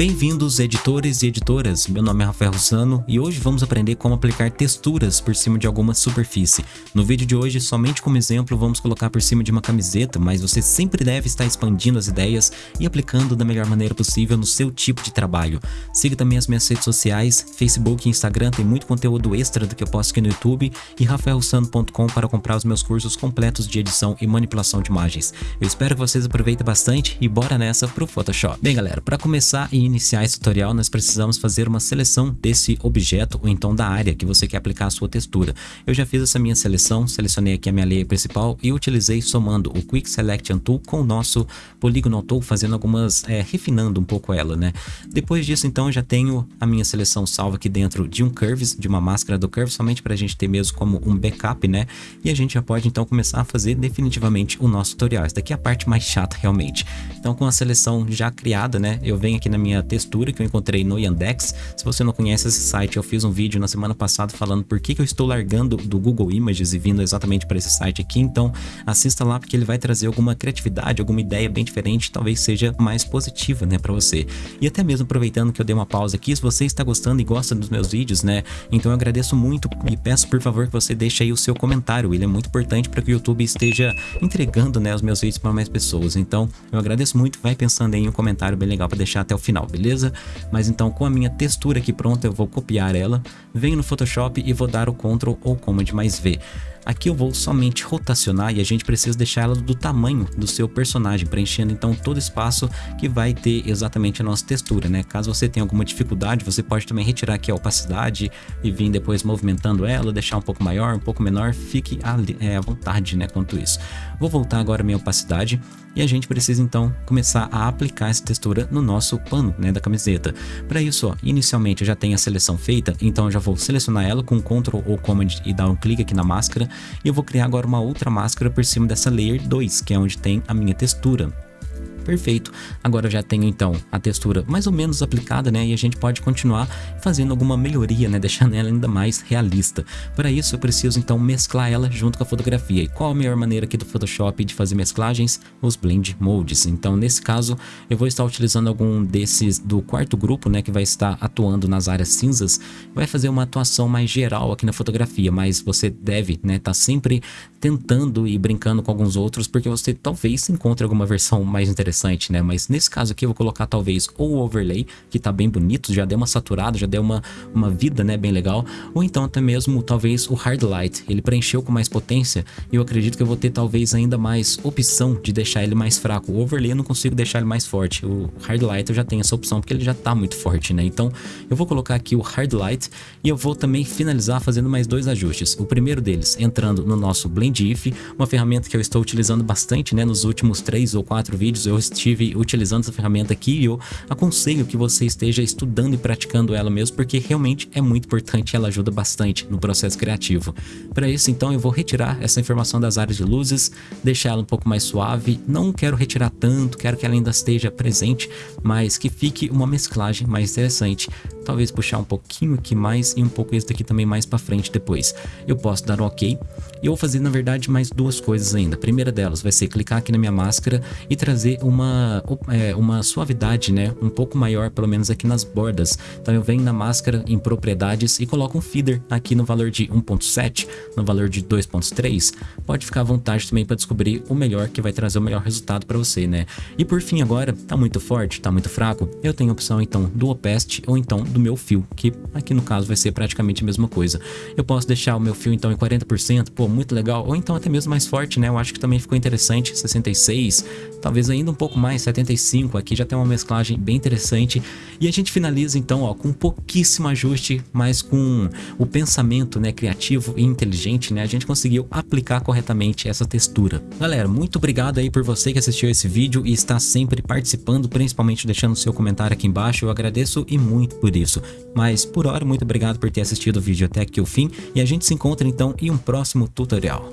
Bem-vindos editores e editoras, meu nome é Rafael Russano e hoje vamos aprender como aplicar texturas por cima de alguma superfície. No vídeo de hoje, somente como exemplo, vamos colocar por cima de uma camiseta, mas você sempre deve estar expandindo as ideias e aplicando da melhor maneira possível no seu tipo de trabalho. Siga também as minhas redes sociais, Facebook e Instagram, tem muito conteúdo extra do que eu posto aqui no YouTube e rafaelrussano.com para comprar os meus cursos completos de edição e manipulação de imagens. Eu espero que vocês aproveitem bastante e bora nessa pro Photoshop. Bem galera, para começar e iniciar esse tutorial, nós precisamos fazer uma seleção desse objeto ou então da área que você quer aplicar a sua textura. Eu já fiz essa minha seleção, selecionei aqui a minha layer principal e utilizei somando o Quick Selection Tool com o nosso Polygonal Tool, fazendo algumas, é, refinando um pouco ela, né? Depois disso, então, eu já tenho a minha seleção salva aqui dentro de um Curves, de uma máscara do Curve, somente para a gente ter mesmo como um backup, né? E a gente já pode, então, começar a fazer definitivamente o nosso tutorial. Essa daqui é a parte mais chata, realmente. Então, com a seleção já criada, né? Eu venho aqui na minha textura que eu encontrei no Yandex. Se você não conhece esse site, eu fiz um vídeo na semana passada falando por que, que eu estou largando do Google Images e vindo exatamente para esse site aqui. Então assista lá porque ele vai trazer alguma criatividade, alguma ideia bem diferente, talvez seja mais positiva né, para você. E até mesmo aproveitando que eu dei uma pausa aqui, se você está gostando e gosta dos meus vídeos, né? Então eu agradeço muito e peço por favor que você deixe aí o seu comentário. Ele é muito importante para que o YouTube esteja entregando né, os meus vídeos para mais pessoas. Então eu agradeço muito, vai pensando em um comentário bem legal para deixar até o final, beleza? Mas então com a minha textura aqui pronta eu vou copiar ela, venho no Photoshop e vou dar o Ctrl ou Command mais V. Aqui eu vou somente rotacionar e a gente precisa deixar ela do tamanho do seu personagem, preenchendo então todo espaço que vai ter exatamente a nossa textura, né? Caso você tenha alguma dificuldade, você pode também retirar aqui a opacidade e vir depois movimentando ela, deixar um pouco maior, um pouco menor, fique é, à vontade, né, quanto isso. Vou voltar agora minha opacidade e a gente precisa então começar a aplicar essa textura no nosso pano, né, da camiseta. Para isso, ó, inicialmente eu já tenho a seleção feita, então eu já vou selecionar ela com Ctrl ou Command e dar um clique aqui na máscara e eu vou criar agora uma outra máscara por cima dessa Layer 2, que é onde tem a minha textura. Perfeito. Agora eu já tenho então a textura mais ou menos aplicada, né? E a gente pode continuar fazendo alguma melhoria, né? Deixando ela ainda mais realista. Para isso eu preciso então mesclar ela junto com a fotografia. E qual a melhor maneira aqui do Photoshop de fazer mesclagens? Os Blend Modes. Então nesse caso eu vou estar utilizando algum desses do quarto grupo, né? Que vai estar atuando nas áreas cinzas. Vai fazer uma atuação mais geral aqui na fotografia, mas você deve, né? Tá sempre tentando e brincando com alguns outros, porque você talvez encontre alguma versão mais interessante interessante, né? Mas nesse caso aqui eu vou colocar talvez ou o overlay, que tá bem bonito, já deu uma saturada, já deu uma, uma vida, né, bem legal, ou então até mesmo talvez o hard light, ele preencheu com mais potência e eu acredito que eu vou ter talvez ainda mais opção de deixar ele mais fraco. O overlay eu não consigo deixar ele mais forte, o hard light eu já tenho essa opção porque ele já tá muito forte, né? Então eu vou colocar aqui o hard light e eu vou também finalizar fazendo mais dois ajustes. O primeiro deles entrando no nosso Blend If, uma ferramenta que eu estou utilizando bastante, né, nos últimos três ou quatro vídeos, eu estive utilizando essa ferramenta aqui e eu aconselho que você esteja estudando e praticando ela mesmo, porque realmente é muito importante, ela ajuda bastante no processo criativo. Para isso, então, eu vou retirar essa informação das áreas de luzes, deixar ela um pouco mais suave, não quero retirar tanto, quero que ela ainda esteja presente, mas que fique uma mesclagem mais interessante. Talvez puxar um pouquinho aqui mais e um pouco esse daqui também mais para frente depois. Eu posso dar um ok e eu vou fazer, na verdade, mais duas coisas ainda. A primeira delas vai ser clicar aqui na minha máscara e trazer uma, é, uma suavidade, né? Um pouco maior, pelo menos aqui nas bordas. Então eu venho na máscara em propriedades e coloco um feeder aqui no valor de 1.7, no valor de 2.3. Pode ficar à vontade também para descobrir o melhor que vai trazer o melhor resultado para você, né? E por fim agora, tá muito forte, tá muito fraco? Eu tenho a opção então do opacity ou então do meu fio, que aqui no caso vai ser praticamente a mesma coisa. Eu posso deixar o meu fio então em 40%, pô, muito legal, ou então até mesmo mais forte, né? Eu acho que também ficou interessante, 66, talvez ainda um pouco mais, 75, aqui já tem uma mesclagem bem interessante. E a gente finaliza então, ó, com pouquíssimo ajuste, mas com o pensamento, né, criativo e inteligente, né? A gente conseguiu aplicar corretamente essa textura. Galera, muito obrigado aí por você que assistiu esse vídeo e está sempre participando, principalmente deixando seu comentário aqui embaixo, eu agradeço e muito por isso. Mas por hora, muito obrigado por ter assistido o vídeo até aqui o fim e a gente se encontra então em um próximo tutorial.